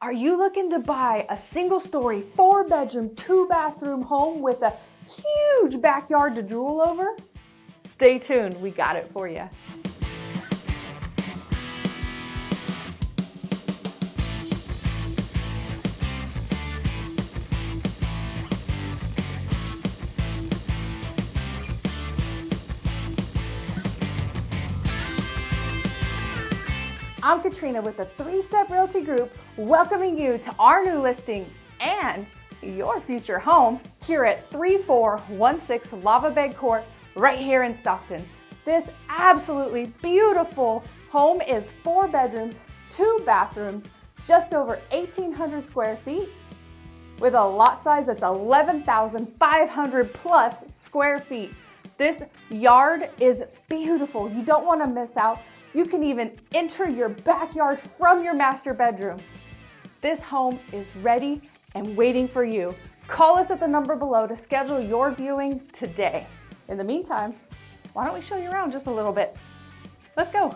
Are you looking to buy a single story, four bedroom, two bathroom home with a huge backyard to drool over? Stay tuned, we got it for you. I'm Katrina with the Three Step Realty Group, welcoming you to our new listing and your future home here at 3416 Lava Bed Court right here in Stockton. This absolutely beautiful home is four bedrooms, two bathrooms, just over 1,800 square feet with a lot size that's 11,500 plus square feet. This yard is beautiful. You don't want to miss out. You can even enter your backyard from your master bedroom. This home is ready and waiting for you. Call us at the number below to schedule your viewing today. In the meantime, why don't we show you around just a little bit? Let's go.